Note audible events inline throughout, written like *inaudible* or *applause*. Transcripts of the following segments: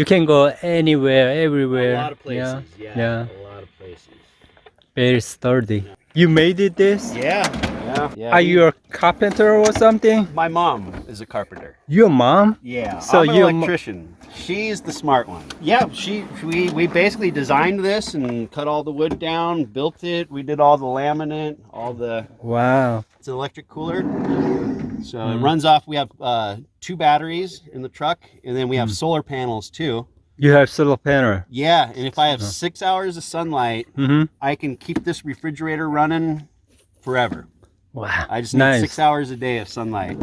You can go anywhere, everywhere. A lot of places. Yeah. Yeah. Yeah. A lot of places. Very sturdy. You made it this? Yeah. Yeah. yeah Are we- you a carpenter or something? My mom is a carpenter. Your mom? Yeah. So I'm an you mo- electrician. She's the smart one. Yeah. She. We. We basically designed this and cut all the wood down, built it. We did all the laminate, all the. Wow. It's an electric cooler. So it Mhm. runs off. We have uh, two batteries in the truck, and then we have Mm. solar panels too. You have solar panel. Yeah, and if I have Uh. six hours of sunlight, Mm-hmm. I can keep this refrigerator running forever. Wow. I just need nice. six hours a day of sunlight.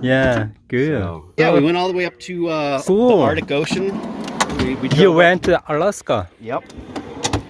Yeah, good. So- yeah, we went all the way up to uh, Cool. the Arctic Ocean. We, we You drove up- went to Alaska Yep.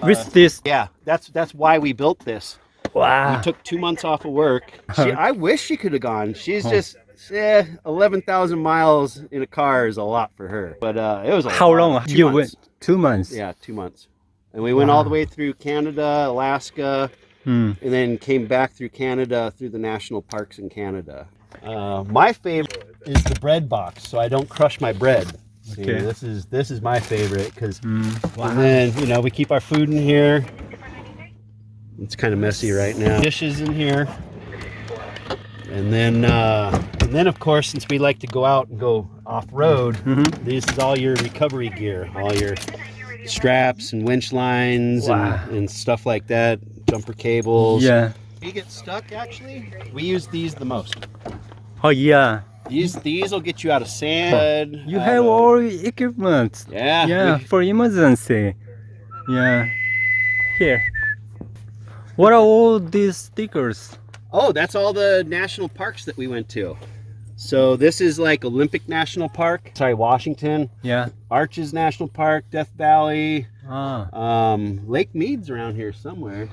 with Uh, this. yeah, that's that's why we built this. Wow. We took two months off of work. She, I wish she could have gone. She's Huh. just eh, eleven thousand miles in a car is a lot for her. But uh, it was a How lot. long? Two you months. went two months. Yeah, two months. And we went all the way through Canada, Alaska, Hmm. and then came back through Canada through the national parks in Canada. Uh, my favorite is the bread box, so I don't crush my bread. See, Okay. this is this is my favorite because Hmm. and then you know we keep our food in here. It's kind of messy right now. Dishes in here, and then uh, and then of course since we like to go out and go off road, Mhm. this is all your recovery gear, all your straps and winch lines Wow. and, and stuff like that, jumper cables. Yeah. We get stuck actually. We use these the most. Oh yeah. These these will get you out of sand. You out have of- all equipment. yeah Yeah, we- for emergency. Yeah. Here. What are all these stickers? Oh, that's all the national parks that we went to. So this is like Olympic National Park. Sorry, Washington. Yeah. Arches National Park, Death Valley, Ah. um, Lake Mead's around here somewhere.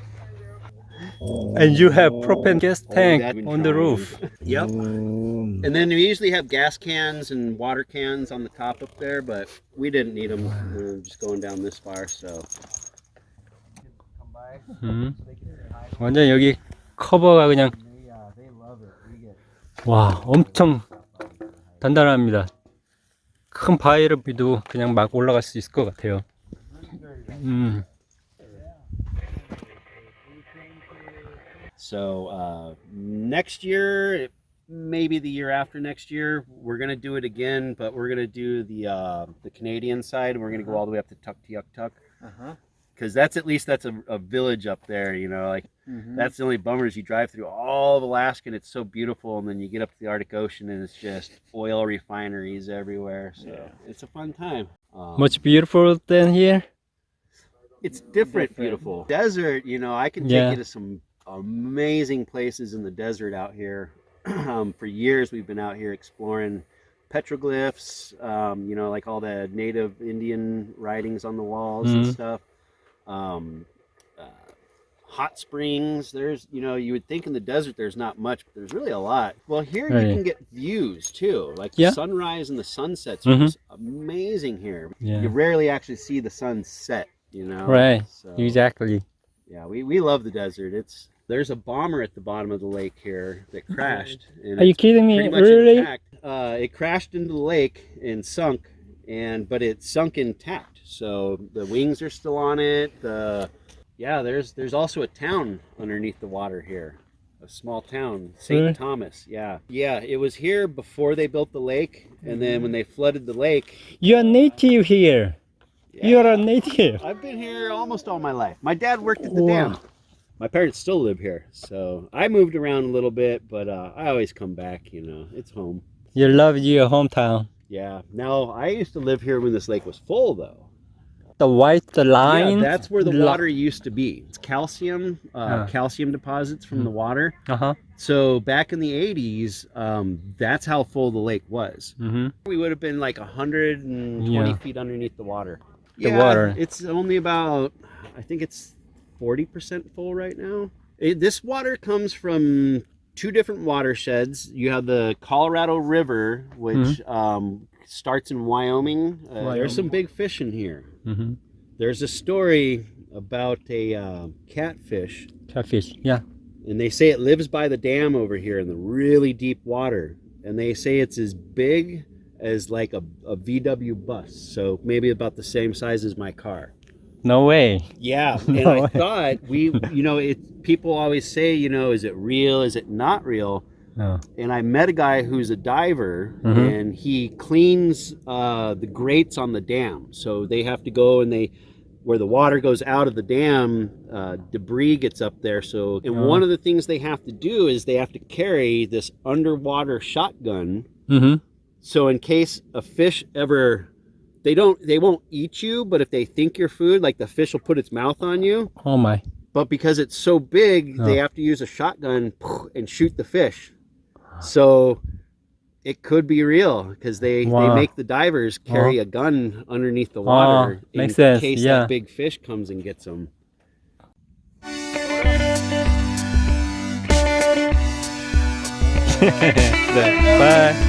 And you have propane gas Oh, tank that's on the roof. *laughs* Yep. And then we usually have gas cans and water cans on the top up there, but we didn't need them. We were just going down this far, so. 음. 완전 여기 커버가 그냥 와 엄청 단단합니다. 큰 바위를 비도 그냥 막 올라갈 수 있을 것 같아요. 음. So uh, next year, maybe the year after next year, we're gonna do it again, but we're gonna do the uh, the Canadian side. We're gonna go all the way up to Tuktoyaktuk because that's at least that's a, a village up there. You know, like that's the only bummer is you drive through all of Alaska and it's so beautiful, and then you get up to the Arctic Ocean and it's just oil refineries everywhere. So it's a fun time. Um, Much beautiful than here. it's different, beautiful desert you know i can take Yeah. you to some amazing places in the desert out here *clears throat* um, for years we've been out here exploring petroglyphs um, you know like all the native indian writings on the walls and Mhm. stuff um, uh, hot springs there's you know you would think in the desert there's not much but there's really a lot well here Right. you can get views too like Yeah. the sunrise and the sunsets are Mhm. just amazing here Yeah. you rarely actually see the sun set you know Right. so, Exactly. yeah we, we love the desert it's there's a bomber at the bottom of the lake here that crashed Are you kidding me? Really? intact. Uh, it crashed into the lake and sunk and but it's sunk intact so the wings are still on it the yeah there's there's also a town underneath the water here a small town st Really? thomas yeah yeah it was here before they built the lake and then when they flooded the lake You're native here. yeah, You're a native. I've been here almost all my life. My dad worked at the Wow. dam. My parents still live here, so I moved around a little bit, but uh, I always come back. You know, it's home. You love your hometown. Yeah. Now I used to live here when this lake was full, though. The white the line. Yeah, that's where the water used to be. It's calcium, uh, Ah. calcium deposits from the water. Uh-huh. So back in the '80s, um, that's how full the lake was. Mm-hmm. We would have been like 120 Yeah. feet underneath the water. The water. It's only about, I think it's 40% full right now. It, this water comes from two different watersheds. You have the Colorado River, which Mm-hmm. um, starts in Wyoming. Uh, There's some big fish in here. Mm-hmm. There's a story about a uh, catfish, Catfish. Yeah. and they say it lives by the dam over here in the really deep water. And they say it's as big as like a, a VW bus. So maybe about the same size as my car. No way. Yeah, *laughs* and No I way. thought we, *laughs* you know, it. People always say, you know, is it real? Is it not real? Oh. And I met a guy who's a diver, Mhm. and he cleans uh, the grates on the dam. So they have to go and they, where the water goes out of the dam, uh, debris gets up there. So, and Oh. one of the things they have to do is they have to carry this underwater shotgun. Mm-hmm. So in case a fish ever, they don't, they won't eat you, but if they think you're food, like the fish will put its mouth on you. Oh my. But because it's so big, they Oh. have to use a shotgun *laughs* and shoot the fish. So it could be real because they, Wow. they make the divers carry a gun underneath the Oh, water in makes sense, case yeah. that big fish comes and gets them. *laughs* Bye.